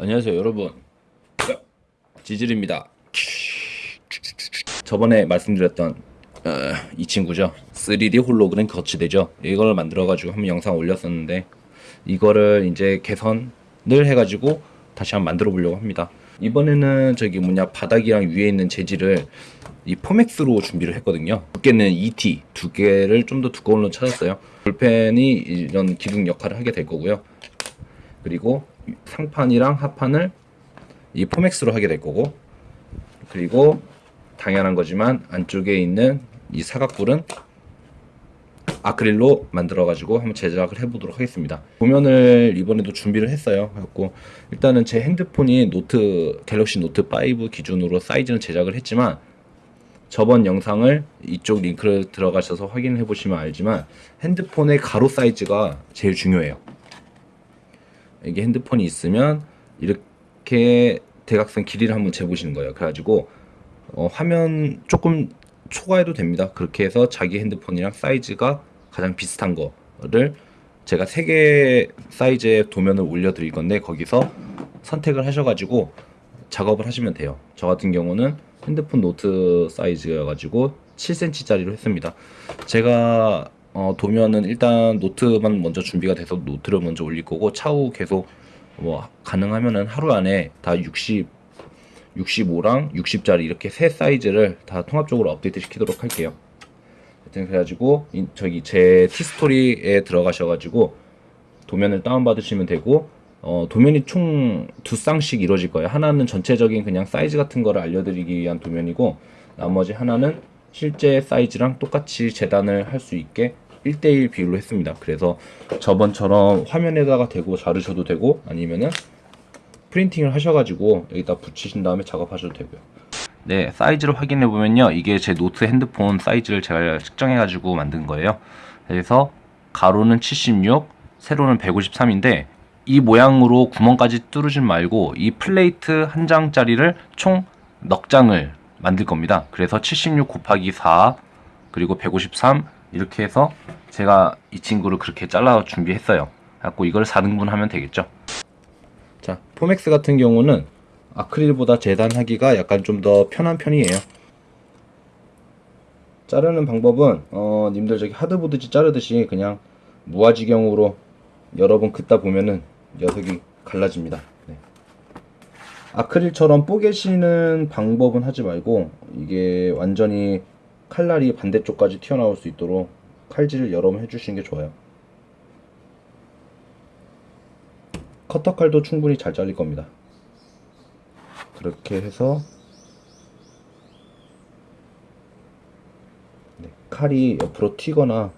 안녕하세요 여러분. 지질입니다. 저번에 말씀드렸던 어, 이 친구죠. 3D 홀로그램 거치대죠. 이걸 만들어 가지고 한번 영상 올렸었는데 이거를 이제 개선을 해 가지고 다시 한번 만들어 보려고 합니다. 이번에는 저기 뭐냐 바닥이랑 위에 있는 재질을 이 포맥스로 준비를 했거든요. 두께는 ET 두께를 좀 더 두꺼운 로 찾았어요. 볼펜이 이런 기둥 역할을 하게 될 거고요. 그리고 상판이랑 하판을 이 포맥스로 하게 될 거고 그리고 당연한 거지만 안쪽에 있는 이 사각뿔은 아크릴로 만들어 가지고 한번 제작을 해보도록 하겠습니다. 도면을 이번에도 준비를 했어요. 그래갖고 일단은 제 핸드폰이 노트 갤럭시 노트 5 기준으로 사이즈는 제작을 했지만 저번 영상을 이쪽 링크를 들어가셔서 확인해 보시면 알지만 핸드폰의 가로 사이즈가 제일 중요해요 이게 핸드폰이 있으면 이렇게 대각선 길이를 한번 재보시는 거예요. 그래가지고 어, 화면 조금 초과해도 됩니다. 그렇게 해서 자기 핸드폰이랑 사이즈가 가장 비슷한 거를 제가 세개 사이즈의 도면을 올려드릴 건데 거기서 선택을 하셔가지고 작업을 하시면 돼요. 저 같은 경우는 핸드폰 노트 사이즈여가지고 7cm짜리로 했습니다. 제가 어, 도면은 일단 노트만 먼저 준비가 돼서 노트를 먼저 올릴 거고 차후 계속 뭐 가능하면은 하루 안에 다 60, 65랑 60짜리 이렇게 세 사이즈를 다 통합적으로 업데이트 시키도록 할게요. 하여튼 그래가지고 이, 저기 제 티스토리에 들어가셔가지고 도면을 다운받으시면 되고 어, 도면이 총 두 쌍씩 이루어질 거예요. 하나는 전체적인 그냥 사이즈 같은 거를 알려드리기 위한 도면이고 나머지 하나는 실제 사이즈랑 똑같이 재단을 할 수 있게 1대1 비율로 했습니다. 그래서 저번처럼 화면에다가 대고 자르셔도 되고 아니면은 printing을 하셔가지고 여기다 붙이신 다음에 작업하셔도 되고요. 네, 사이즈를 확인해 보면요. 이게 제 노트 핸드폰 사이즈를 제가 측정해가지고 만든 거예요. 그래서 가로는 76, 세로는 153인데 이 모양으로 구멍까지 뚫으진 말고 이 플레이트 한 장짜리를 총 넉 장을 만들 겁니다. 그래서 76 곱하기 4 그리고 153 이렇게 해서 제가 이 친구를 그렇게 잘라 준비했어요. 갖고 이걸 4등분 하면 되겠죠? 자 포맥스 같은 경우는 아크릴보다 재단하기가 약간 좀 더 편한 편이에요. 자르는 방법은 어 님들 저기 하드보드지 자르듯이 그냥 무화지경으로 여러 번 긋다 보면은 녀석이 갈라집니다. 네. 아크릴처럼 뽀개시는 방법은 하지 말고 이게 완전히 칼날이 반대쪽까지 튀어나올 수 있도록 칼질을 여러 번 해주시는 게 좋아요. 커터 칼도 충분히 잘 잘릴 겁니다. 그렇게 해서 네, 칼이 옆으로 튀거나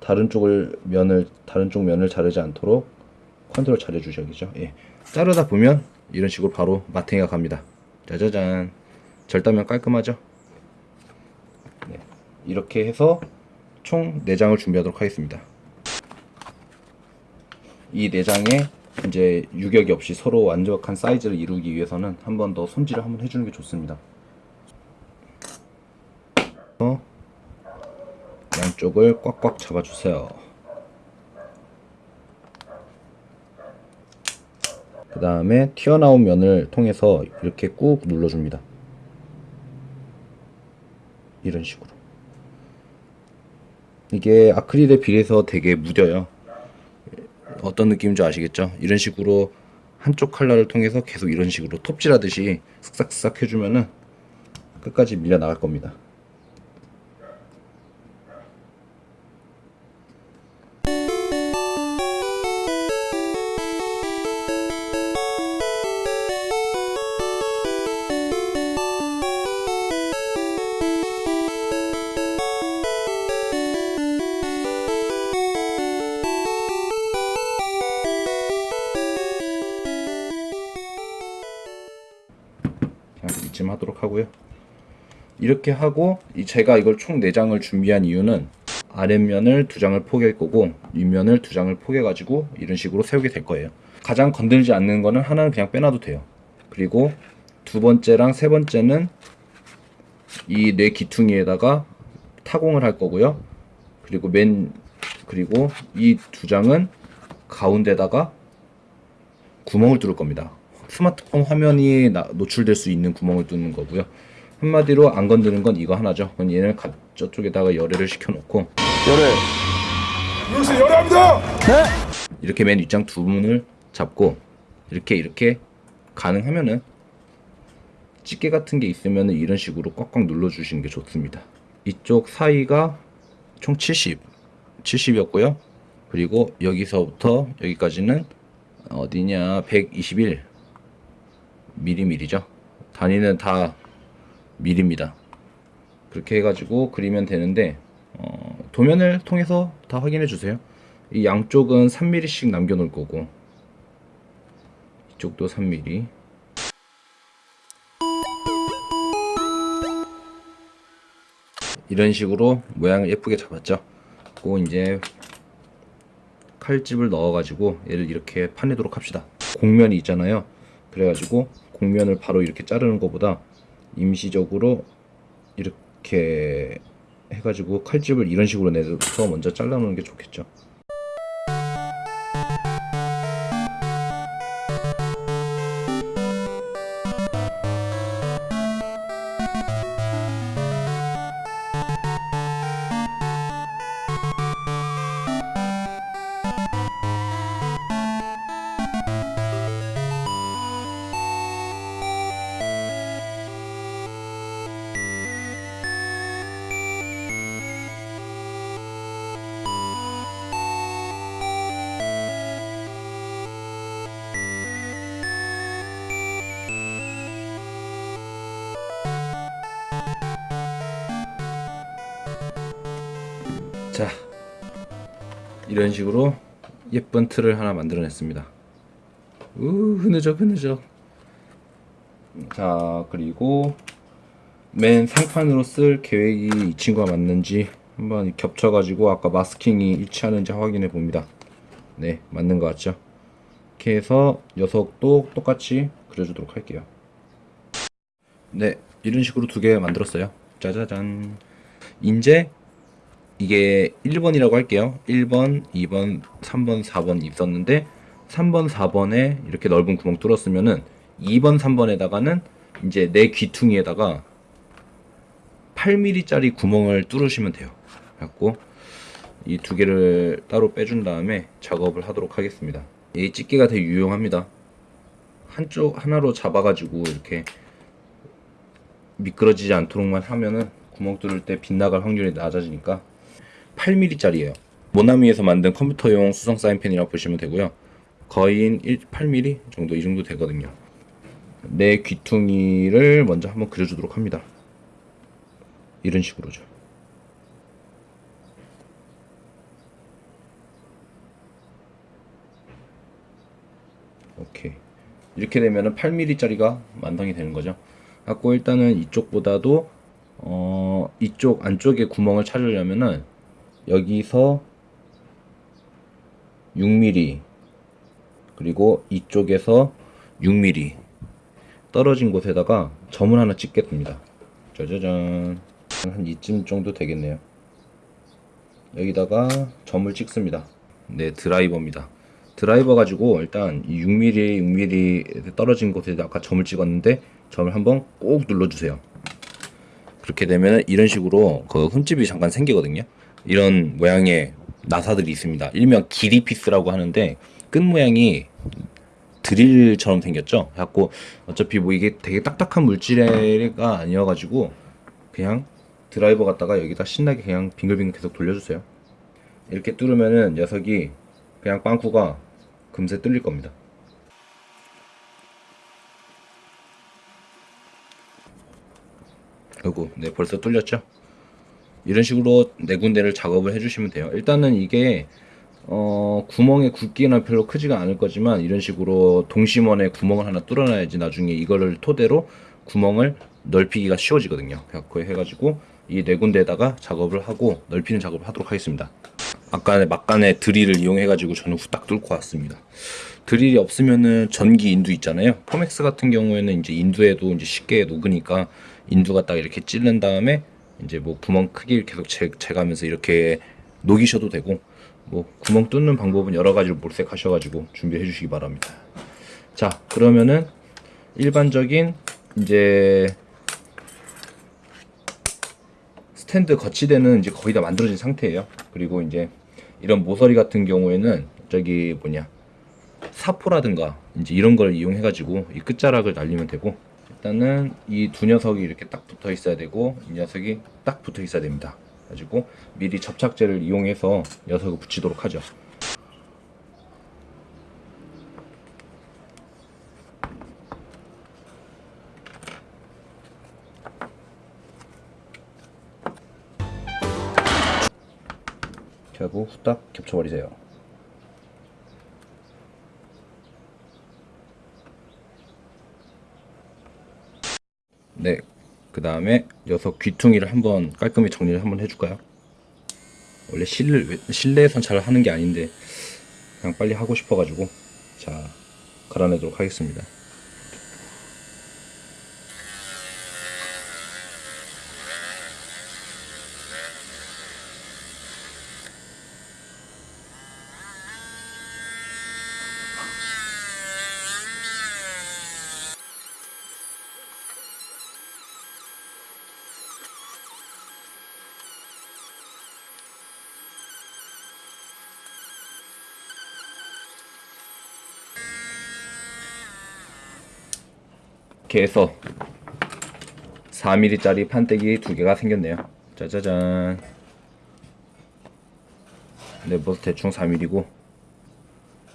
다른 쪽을 면을 다른 쪽 면을 자르지 않도록 컨트롤 잘 해주셔야겠죠. 예. 자르다 보면 이런 식으로 바로 마탱이가 갑니다. 짜자잔. 절단면 깔끔하죠 이렇게 해서 총 4장을 준비하도록 하겠습니다. 이 4장에 이제 유격이 없이 서로 완벽한 사이즈를 이루기 위해서는 한 번 더 손질을 한번 해주는 게 좋습니다. 양쪽을 꽉꽉 잡아주세요. 그 다음에 튀어나온 면을 통해서 이렇게 꾹 눌러줍니다. 이런 식으로 이게 아크릴에 비해서 되게 무뎌요. 어떤 느낌인지 아시겠죠? 이런 식으로 한쪽 칼날을 통해서 계속 이런 식으로 톱질하듯이 쓱싹쓱싹 해주면은 끝까지 밀려 나갈 겁니다 이렇게 하고 제가 이걸 총 4장을 준비한 이유는 아랫면을 두 장을 포개할 거고 윗면을 두 장을 포개 가지고 이런 식으로 세우게 될 거예요 가장 건들지 않는 거는 하나는 그냥 빼놔도 돼요 그리고 두 번째랑 세 번째는 이 뇌 기퉁이에다가 타공을 할 거고요 그리고 맨 그리고 이 두 장은 가운데다가 구멍을 뚫을 겁니다. 스마트폰 화면이 나- 노출될 수 있는 구멍을 뚫는 거고요. 한마디로 안 건드는 건 이거 하나죠. 그럼 얘는 가- 저쪽에다가 열애를 시켜놓고 열애. 여기서 열합니다. 이렇게 맨 윗장 두 문을 잡고 이렇게 이렇게 가능하면은 집게 같은 게 있으면 이런 식으로 꽉꽉 눌러주시는 게 좋습니다. 이쪽 사이가 총 70, 70이었고요. 그리고 여기서부터 여기까지는 어디냐 121 미리미리죠. 단위는 다 미리입니다. 그렇게 해가지고 그리면 되는데 어, 도면을 통해서 다 확인해 주세요. 이 양쪽은 3mm씩 남겨놓을 거고 이쪽도 3mm 이런 식으로 모양을 예쁘게 잡았죠. 그리고 이제 칼집을 넣어가지고 얘를 이렇게 파내도록 합시다. 곡면이 있잖아요. 그래가지고 곡면을 바로 이렇게 자르는 것보다 임시적으로 이렇게 해가지고 칼집을 이런 식으로 내서 먼저 잘라놓는 게 좋겠죠. 자 이런 식으로 예쁜 틀을 하나 만들어냈습니다. 우 흐느적 흐느적. 자 그리고 맨 상판으로 쓸 계획이 이 친구가 맞는지 한번 겹쳐가지고 아까 마스킹이 일치하는지 확인해 봅니다. 네 맞는 것 같죠? 이렇게 해서 녀석도 똑같이 그려주도록 할게요. 네 이런 식으로 두 개 만들었어요. 짜자잔. 이제 이게 1번이라고 할게요. 1번, 2번, 3번, 4번 있었는데 3번, 4번에 이렇게 넓은 구멍 뚫었으면은 2번, 3번에다가는 이제 내 귀퉁이에다가 8mm짜리 구멍을 뚫으시면 돼요. 그래갖고 이 두 개를 따로 빼준 다음에 작업을 하도록 하겠습니다. 이 집게가 되게 유용합니다. 한쪽 하나로 잡아 가지고 이렇게 미끄러지지 않도록만 하면은 구멍 뚫을 때 빗나갈 확률이 낮아지니까 8mm짜리예요. 모나미에서 만든 컴퓨터용 수성 사인펜이라고 보시면 되고요. 거의 1, 8mm 정도 이 정도 되거든요. 내 귀퉁이를 먼저 한번 그려주도록 합니다. 이런 식으로죠. 오케이. 이렇게 되면은 8mm짜리가 완성이 되는 거죠. 갖고 일단은 이쪽보다도 어 이쪽 안쪽에 구멍을 찾으려면은 여기서 6mm 그리고 이쪽에서 6mm 떨어진 곳에다가 점을 하나 찍겠습니다. 짜자잔 한 이쯤 정도 되겠네요. 여기다가 점을 찍습니다. 네 드라이버입니다. 드라이버 가지고 일단 이 6mm 6mm 떨어진 곳에 아까 점을 찍었는데 점을 한번 꼭 눌러주세요. 그렇게 되면 이런 식으로 그 흠집이 잠깐 생기거든요. 이런 모양의 나사들이 있습니다. 일명 길이 피스라고 하는데 끝 모양이 드릴처럼 생겼죠. 갖고 어차피 뭐 이게 되게 딱딱한 물질가 아니어가지고 그냥 드라이버 갖다가 여기다 신나게 그냥 빙글빙글 계속 돌려주세요. 이렇게 뚫으면은 녀석이 그냥 빵꾸가 금세 뚫릴 겁니다. 아이고, 네 벌써 뚫렸죠? 이런 식으로 네 군데를 작업을 해주시면 돼요. 일단은 이게 어, 구멍의 굵기는 별로 크지가 않을 거지만 이런 식으로 동심원에 구멍을 하나 뚫어놔야지 나중에 이거를 토대로 구멍을 넓히기가 쉬워지거든요. 그래갖고 해가지고 이 네 군데에다가 작업을 하고 넓히는 작업을 하도록 하겠습니다. 아까 막간에 드릴을 이용해가지고 저는 후딱 뚫고 왔습니다. 드릴이 없으면은 전기 인두 있잖아요. 포맥스 같은 경우에는 이제 인두에도 이제 쉽게 녹으니까 인두 갖다가 이렇게 찌른 다음에 이제 뭐 구멍 크기 계속 재, 재가면서 이렇게 녹이셔도 되고 뭐 구멍 뚫는 방법은 여러 가지로 몰색하셔가지고 준비해 주시기 바랍니다. 자 그러면은 일반적인 이제 스탠드 거치대는 이제 거의 다 만들어진 상태예요. 그리고 이제 이런 모서리 같은 경우에는 저기 뭐냐 사포라든가 이제 이런 걸 이용해 가지고 이 끝자락을 날리면 되고 일단은 이 두 녀석이 이렇게 딱 붙어 있어야 되고 이 녀석이 딱 붙어 있어야 됩니다. 가지고 미리 접착제를 이용해서 녀석을 붙이도록 하죠. 하고 후딱 겹쳐버리세요. 네, 그 다음에 녀석 귀퉁이를 한번 깔끔히 정리를 한번 해줄까요? 원래 실내, 실내에선 잘 하는 게 아닌데 그냥 빨리 하고 싶어가지고 자 갈아내도록 하겠습니다. 이렇게 해서 4mm짜리 판때기 두 개가 생겼네요. 짜자잔. 네, 뭐 대충 4mm고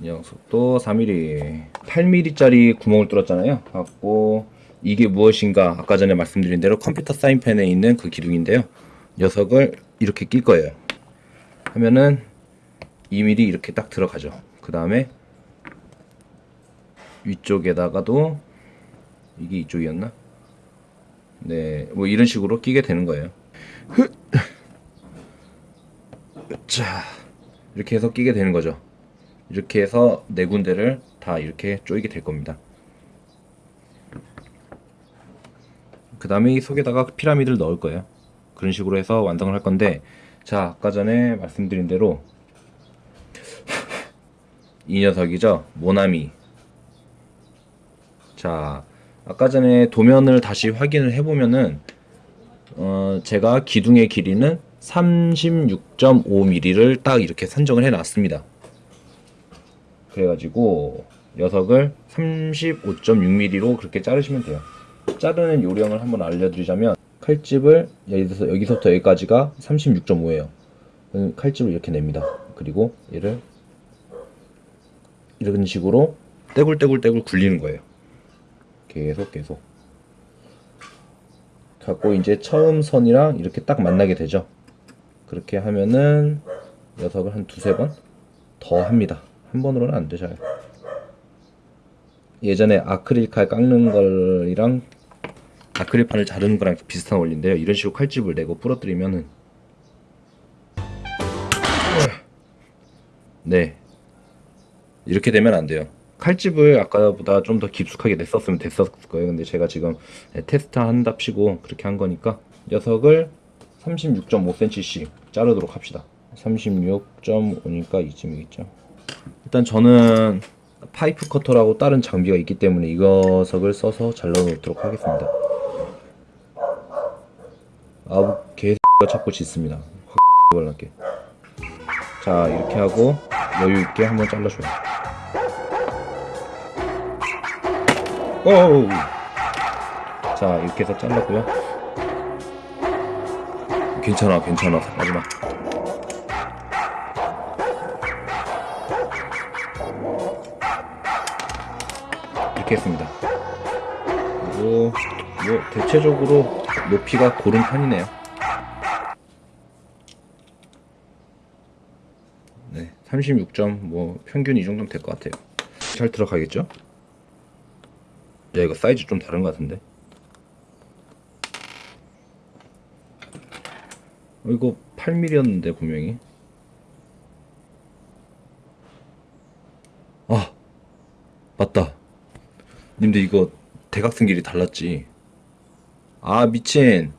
이 녀석도 4mm. 8mm짜리 구멍을 뚫었잖아요. 갖고 이게 무엇인가 아까 전에 말씀드린 대로 컴퓨터 사인펜에 있는 그 기둥인데요. 녀석을 이렇게 낄 거예요. 하면은 2mm 이렇게 딱 들어가죠. 그 다음에 위쪽에다가도 이게 이쪽이었나? 네, 뭐 이런 식으로 끼게 되는 거예요. 자, 이렇게 해서 끼게 되는 거죠. 이렇게 해서 네 군데를 다 이렇게 조이게 될 겁니다. 그 다음에 이 속에다가 피라미드를 넣을 거예요. 그런 식으로 해서 완성을 할 건데, 자, 아까 전에 말씀드린 대로 이 녀석이죠. 모나미. 자, 아까 전에 도면을 다시 확인을 해보면은 어, 제가 기둥의 길이는 36.5mm를 딱 이렇게 선정을 해놨습니다. 그래가지고 녀석을 35.6mm로 그렇게 자르시면 돼요. 자르는 요령을 한번 알려드리자면 칼집을 여기서, 여기서부터 여기까지가 36.5예요. 칼집을 이렇게 냅니다. 그리고 얘를 이런 식으로 떼굴떼굴떼굴 굴리는 거예요. 계속 계속. 갖고 이제 처음 선이랑 이렇게 딱 만나게 되죠. 그렇게 하면은 녀석을 한 두세 번 더 합니다. 한 번으로는 안 되죠 예전에 아크릴 칼 깎는 거랑 아크릴판을 자르는 거랑 비슷한 원리인데요. 이런 식으로 칼집을 내고 부러뜨리면은. 네. 이렇게 되면 안 돼요 칼집을 아까보다 좀 더 깊숙하게 냈었으면 됐었을 거예요. 근데 제가 지금 테스트 한답시고 그렇게 한 거니까 녀석을 36.5cm씩 자르도록 합시다. 36.5니까 이쯤이겠죠. 일단 저는 파이프 커터라고 다른 장비가 있기 때문에 이 녀석을 써서 잘라 놓도록 하겠습니다. 아우 개가 자꾸 짖습니다. 확 발랄게. 자 이렇게 하고 여유 있게 한번 잘라줘요. 오우. 자 이렇게 해서 잘랐고요. 괜찮아 괜찮아. 마지막. 이렇게 했습니다. 그리고 뭐 대체적으로 높이가 고른 편이네요. 네, 36점 뭐 평균 이 정도면 될 것 같아요. 잘 들어가겠죠? 야 이거 사이즈 좀 다른 것 같은데? 어, 이거 8mm였는데 분명히. 아 맞다. 님들 이거 대각선 길이 달랐지. 아 미친